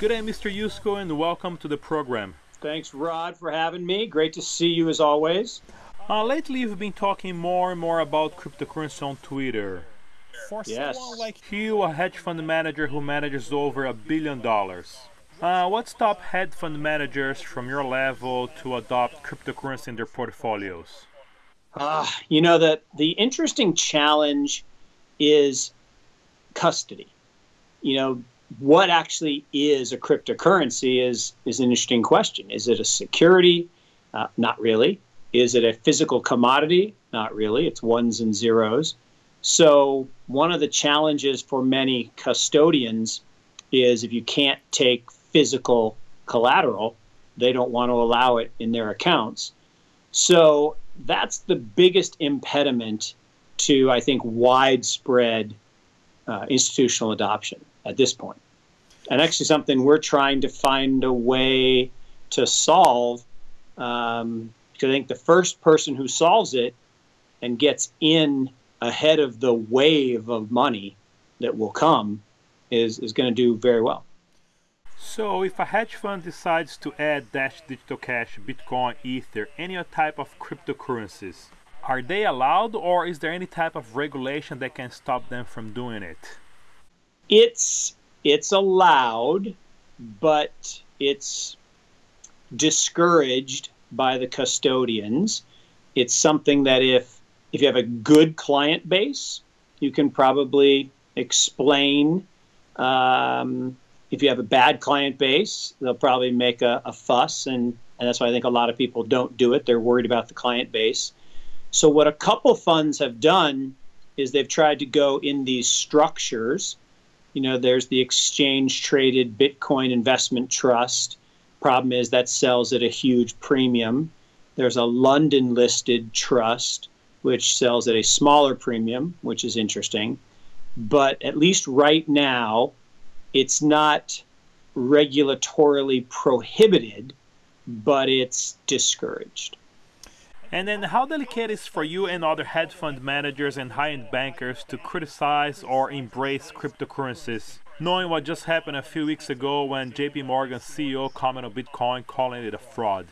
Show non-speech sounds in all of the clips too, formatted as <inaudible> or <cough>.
Good day, Mr. Yusko, and welcome to the program. Thanks, Rod, for having me. Great to see you as always. Uh, lately, you've been talking more and more about cryptocurrency on Twitter. For yes. someone like you, a hedge fund manager who manages over a billion dollars, uh, what stopped hedge fund managers from your level to adopt cryptocurrency in their portfolios? Uh, you know, the, the interesting challenge is custody. You know, what actually is a cryptocurrency is, is an interesting question. Is it a security? Uh, not really. Is it a physical commodity? Not really. It's ones and zeros. So, one of the challenges for many custodians is if you can't take physical collateral, they don't want to allow it in their accounts. So, that's the biggest impediment to, I think, widespread uh, institutional adoption at this point. And actually, something we're trying to find a way to solve. Um, because I think the first person who solves it and gets in ahead of the wave of money that will come is, is going to do very well. So, if a hedge fund decides to add Dash Digital Cash, Bitcoin, Ether, any type of cryptocurrencies, are they allowed or is there any type of regulation that can stop them from doing it? It's it's allowed, but it's discouraged by the custodians. It's something that if if you have a good client base, you can probably explain. Um, if you have a bad client base, they'll probably make a, a fuss, and, and that's why I think a lot of people don't do it. They're worried about the client base. So, what a couple funds have done is they've tried to go in these structures you know, there's the exchange traded Bitcoin investment trust. Problem is that sells at a huge premium. There's a London listed trust, which sells at a smaller premium, which is interesting. But at least right now, it's not regulatorily prohibited, but it's discouraged. And then, how delicate is for you and other hedge fund managers and high end bankers to criticize or embrace cryptocurrencies, knowing what just happened a few weeks ago when JP Morgan's CEO commented on Bitcoin, calling it a fraud?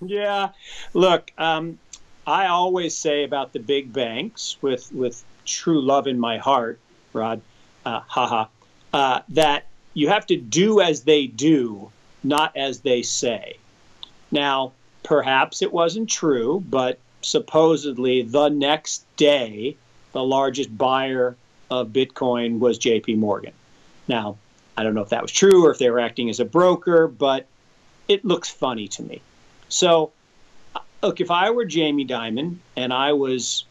Yeah, look, um, I always say about the big banks, with with true love in my heart, Rod, uh, haha, uh, that you have to do as they do, not as they say. Now, Perhaps it wasn't true, but supposedly the next day, the largest buyer of Bitcoin was JP Morgan. Now, I don't know if that was true or if they were acting as a broker, but it looks funny to me. So, look, if I were Jamie Dimon and I was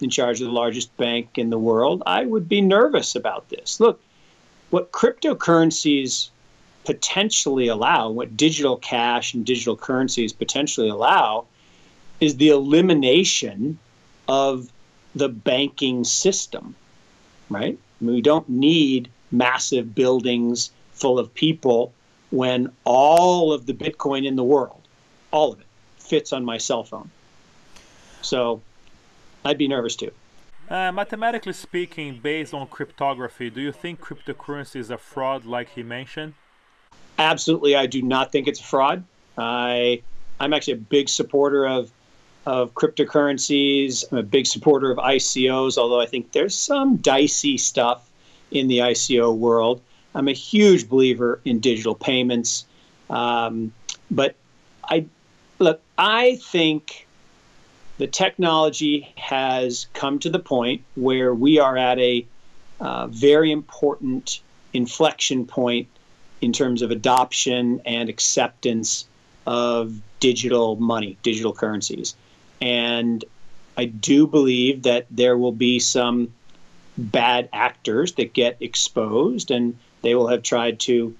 in charge of the largest bank in the world, I would be nervous about this. Look, what cryptocurrencies potentially allow, what digital cash and digital currencies potentially allow, is the elimination of the banking system, right? We don't need massive buildings full of people when all of the Bitcoin in the world, all of it, fits on my cell phone. So I'd be nervous too. Uh, mathematically speaking, based on cryptography, do you think cryptocurrency is a fraud like he mentioned? Absolutely, I do not think it's a fraud. I I'm actually a big supporter of of cryptocurrencies. I'm a big supporter of ICOs, although I think there's some dicey stuff in the ICO world. I'm a huge believer in digital payments, um, but I look. I think the technology has come to the point where we are at a uh, very important inflection point in terms of adoption and acceptance of digital money, digital currencies. And I do believe that there will be some bad actors that get exposed and they will have tried to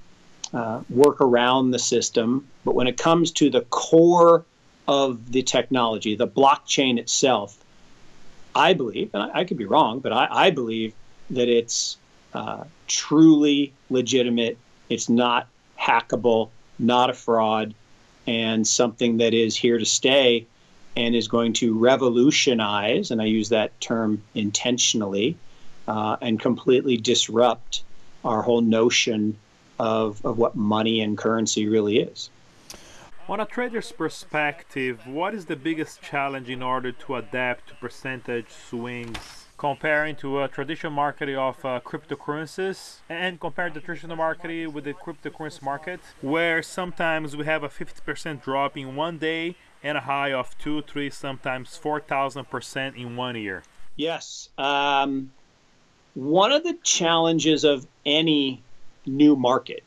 uh, work around the system. But when it comes to the core of the technology, the blockchain itself, I believe, and I, I could be wrong, but I, I believe that it's uh, truly legitimate it's not hackable, not a fraud, and something that is here to stay and is going to revolutionize, and I use that term intentionally, uh, and completely disrupt our whole notion of, of what money and currency really is. On a trader's perspective, what is the biggest challenge in order to adapt to percentage swings comparing to a traditional market of uh, cryptocurrencies and compare the traditional market with the cryptocurrency market where sometimes we have a 50% drop in one day and a high of two, three, sometimes 4,000% in one year? Yes. Um, one of the challenges of any new market,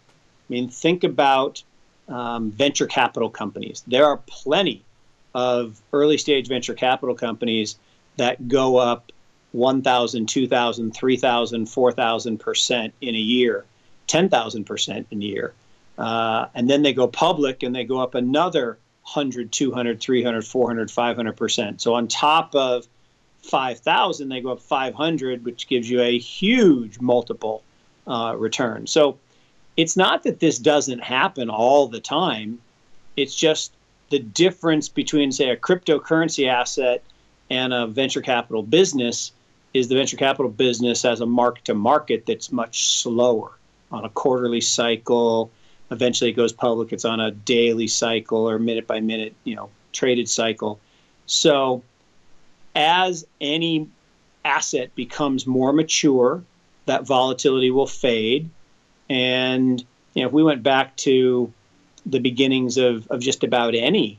I mean, think about um, venture capital companies. There are plenty of early stage venture capital companies that go up 1,000, 2,000, 3,000, 4,000% in a year, 10,000% in a year. Uh, and then they go public and they go up another 100, 200, 300, 400, 500%. So on top of 5,000, they go up 500, which gives you a huge multiple uh, return. So it's not that this doesn't happen all the time. It's just the difference between, say, a cryptocurrency asset and a venture capital business is the venture capital business as a mark to market that's much slower on a quarterly cycle. Eventually, it goes public. It's on a daily cycle or minute by minute, you know, traded cycle. So, as any asset becomes more mature, that volatility will fade. And you know, if we went back to the beginnings of, of just about any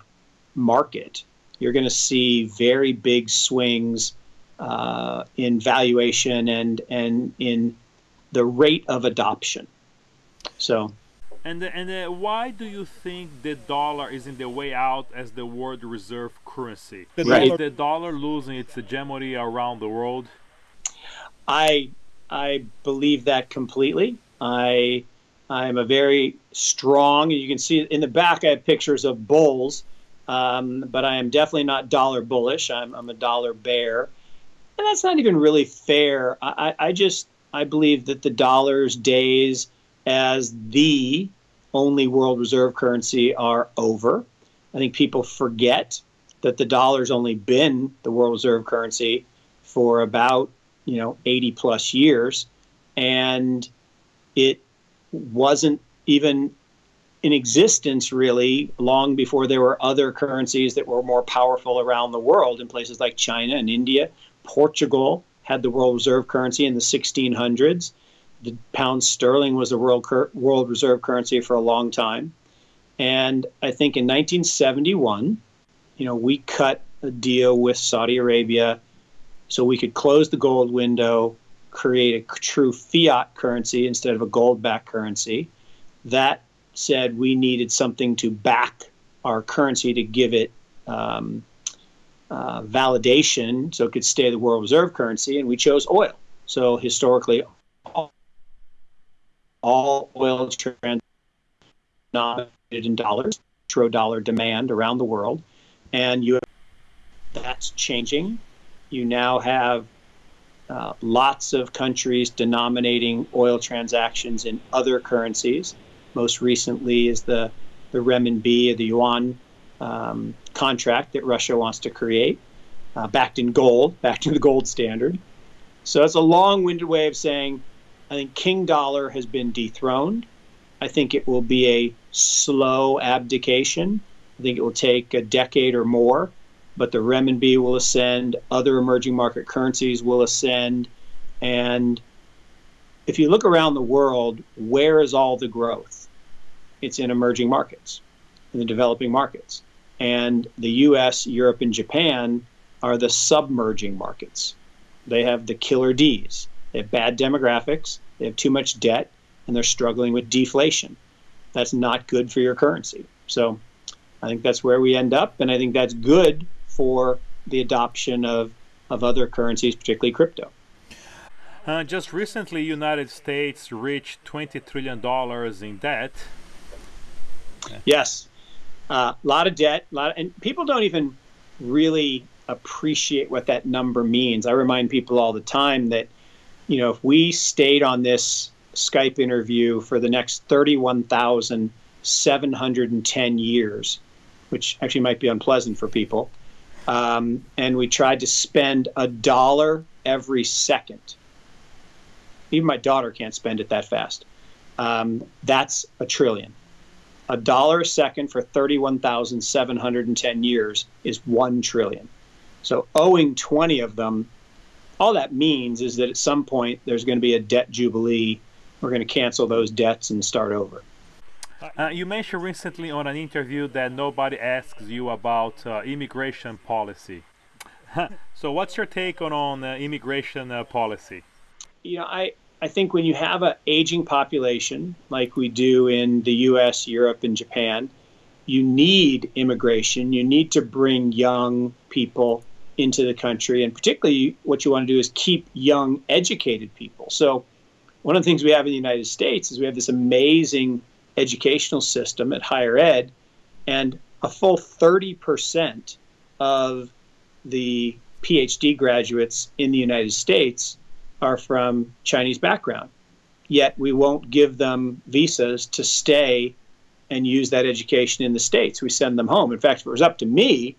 market, you're going to see very big swings uh, in valuation and and in the rate of adoption. So. And and uh, why do you think the dollar is in the way out as the world reserve currency? The right. Is the dollar losing its hegemony around the world? I I believe that completely. I I'm a very strong. You can see in the back. I have pictures of bulls, um, but I am definitely not dollar bullish. I'm I'm a dollar bear and that's not even really fair. I, I just I believe that the dollar's days as the only world reserve currency are over. I think people forget that the dollar's only been the world reserve currency for about you know 80 plus years, and it wasn't even in existence really long before there were other currencies that were more powerful around the world in places like China and India Portugal had the world reserve currency in the 1600s. The pound sterling was the world world reserve currency for a long time. And I think in 1971, you know, we cut a deal with Saudi Arabia so we could close the gold window, create a true fiat currency instead of a gold backed currency. That said, we needed something to back our currency to give it um, uh, validation so it could stay the world reserve currency, and we chose oil. So historically, all, all oil trans denominated in dollars, petrodollar demand around the world, and you that's changing. You now have uh, lots of countries denominating oil transactions in other currencies. Most recently is the the renminbi, the yuan um, contract that Russia wants to create, uh, backed in gold, back to the gold standard. So that's a long winded way of saying I think King Dollar has been dethroned. I think it will be a slow abdication. I think it will take a decade or more, but the renminbi will ascend, other emerging market currencies will ascend. And if you look around the world, where is all the growth? It's in emerging markets, in the developing markets. And the US, Europe, and Japan are the submerging markets. They have the killer D's. They have bad demographics, they have too much debt, and they're struggling with deflation. That's not good for your currency. So I think that's where we end up, and I think that's good for the adoption of, of other currencies, particularly crypto. Uh, just recently, United States reached $20 trillion in debt. Yes, a uh, lot of debt, lot, of, and people don't even really appreciate what that number means. I remind people all the time that, you know, if we stayed on this Skype interview for the next 31,710 years, which actually might be unpleasant for people, um, and we tried to spend a dollar every second. Even my daughter can't spend it that fast. um, that's a trillion. A dollar a second for 31,710 years is 1 trillion. So owing 20 of them, all that means is that at some point there's going to be a debt jubilee. We're going to cancel those debts and start over. Uh, you mentioned recently on an interview that nobody asks you about uh, immigration policy. <laughs> so, what's your take on on uh, immigration uh, policy? You know, I I think when you have an aging population like we do in the U.S., Europe, and Japan, you need immigration. You need to bring young people into the country, and particularly what you want to do is keep young, educated people. So, one of the things we have in the United States is we have this amazing educational system at higher ed, and a full 30% of the PhD graduates in the United States are from Chinese background. Yet we won't give them visas to stay and use that education in the States. We send them home. In fact, if it was up to me,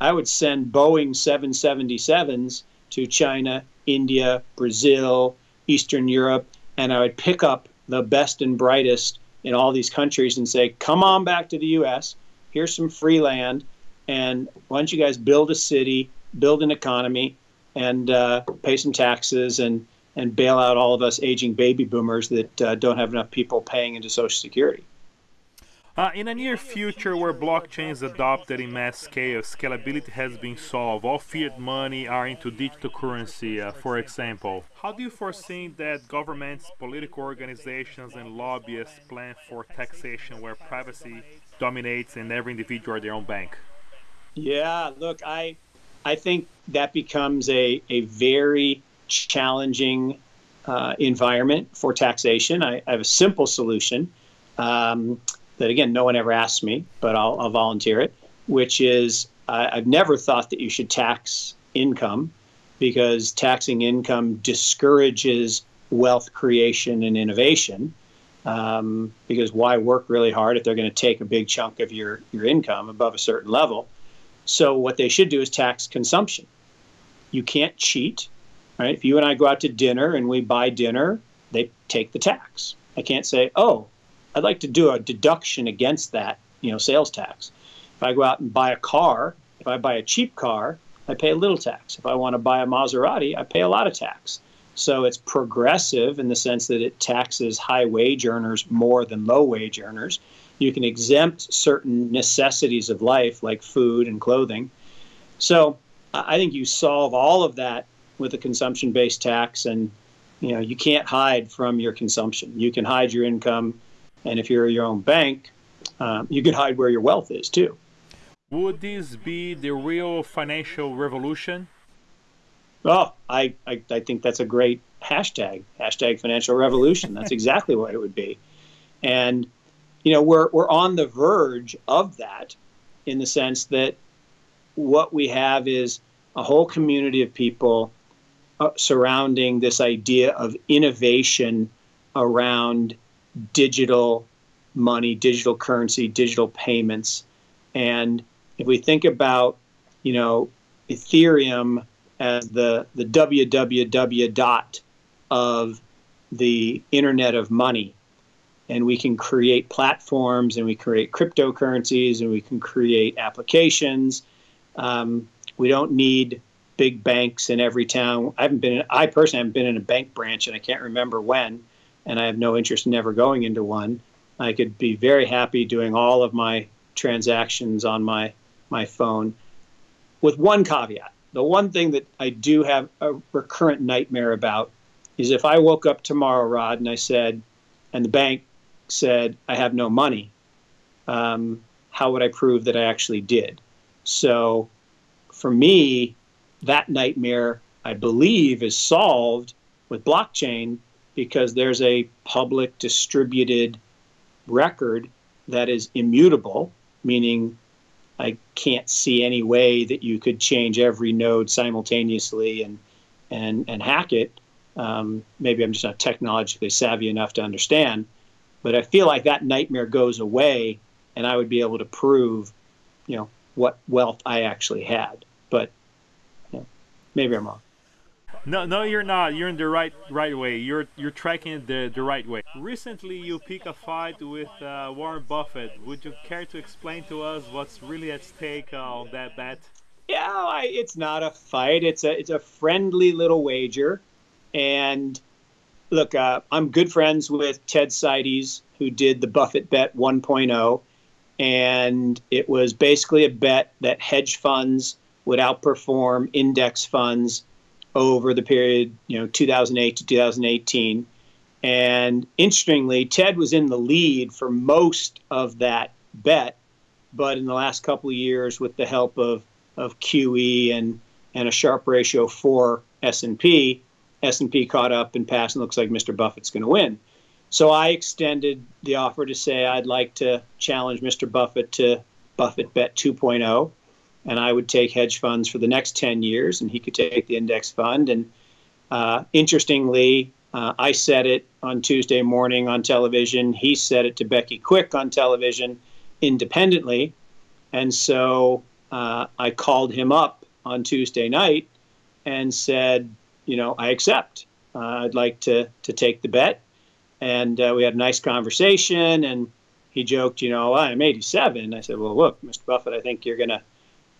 I would send Boeing 777s to China, India, Brazil, Eastern Europe, and I would pick up the best and brightest in all these countries and say, come on back to the US. Here's some free land. And why don't you guys build a city, build an economy, and uh, pay some taxes and, and bail out all of us aging baby boomers that uh, don't have enough people paying into Social Security? Uh, in a near future where blockchain is adopted in mass scale, scalability has been solved, all fiat money are into digital currency, uh, for example. How do you foresee that governments, political organizations, and lobbyists plan for taxation where privacy dominates and every individual are their own bank? Yeah, look, I, I think that becomes a, a very challenging uh, environment for taxation. I, I, have a simple solution. Um, that again, no one ever asked me, but I'll, I'll volunteer it, which is I've never thought that you should tax income because taxing income discourages wealth creation and innovation. Um, because why work really hard if they're going to take a big chunk of your, your income above a certain level? So, what they should do is tax consumption. You can't cheat, right? If you and I go out to dinner and we buy dinner, they take the tax. I can't say, oh, I'd like to do a deduction against that, you know, sales tax. If I go out and buy a car, if I buy a cheap car, I pay a little tax. If I want to buy a Maserati, I pay a lot of tax. So it's progressive in the sense that it taxes high wage earners more than low wage earners. You can exempt certain necessities of life like food and clothing. So I think you solve all of that with a consumption based tax and you know you can't hide from your consumption. You can hide your income and if you're your own bank, um, you can hide where your wealth is too. Would this be the real financial revolution? Oh, I, I, I think that's a great hashtag, hashtag financial revolution. That's <laughs> exactly what it would be. And, you know, we're, we're on the verge of that in the sense that what we have is a whole community of people uh, surrounding this idea of innovation around digital money, digital currency, digital payments. And if we think about, you know, Ethereum as the, the www dot of the internet of money, and we can create platforms and we create cryptocurrencies and we can create applications. Um, we don't need big banks in every town. I haven't been, in, I personally haven't been in a bank branch and I can't remember when and I have no interest in ever going into one. I could be very happy doing all of my transactions on my my phone with one caveat. The one thing that I do have a recurrent nightmare about is if I woke up tomorrow, Rod, and I said, and the bank said, I have no money, um, how would I prove that I actually did? So for me, that nightmare, I believe, is solved with blockchain because there's a public distributed record that is immutable, meaning I can't see any way that you could change every node simultaneously and and and hack it. Um, maybe I'm just not technologically savvy enough to understand, but I feel like that nightmare goes away, and I would be able to prove, you know, what wealth I actually had. But you know, maybe I'm wrong. No, no, you're not. You're in the right right way. You're you're tracking the the right way. Recently, you pick a fight with uh, Warren Buffett. Would you care to explain to us what's really at stake uh, on that bet? Yeah, I, it's not a fight. It's a it's a friendly little wager, and look, uh, I'm good friends with Ted Seides, who did the Buffett Bet 1.0, and it was basically a bet that hedge funds would outperform index funds over the period, you know, 2008 to 2018. And interestingly, Ted was in the lead for most of that bet, but in the last couple of years, with the help of of QE and and a Sharpe ratio for S&P, S&P caught up and passed, and looks like Mr. Buffett's going to win. So I extended the offer to say I'd like to challenge Mr. Buffett to Buffett Bet 2.0, and I would take hedge funds for the next 10 years, and he could take the index fund. And uh, interestingly, uh, I said it on Tuesday morning on television. He said it to Becky Quick on television independently. And so uh, I called him up on Tuesday night and said, you know, I accept. Uh, I'd like to to take the bet. And uh, we had a nice conversation. And he joked, you know, I'm 87. I said, well, look, Mr. Buffett, I think you're going to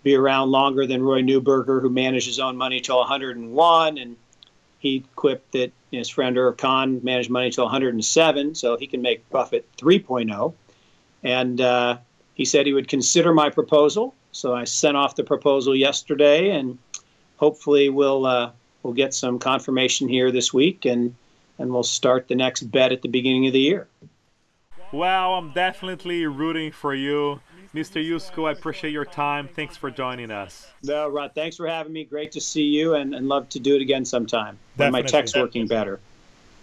be around longer than Roy Neuberger, who managed his own money till 101. And he quipped that his friend Irv Kahn managed money till 107, so he can make Buffett 3.0. And uh, he said he would consider my proposal. So I sent off the proposal yesterday, and hopefully we'll uh, we'll get some confirmation here this week, and and we'll start the next bet at the beginning of the year. Well, I'm definitely rooting for you. Mr. Yusko, I appreciate your time. Thanks for joining us. No, Rod, thanks for having me. Great to see you and, and love to do it again sometime. When my tech's working better.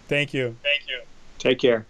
Thank you. Thank you. Take care.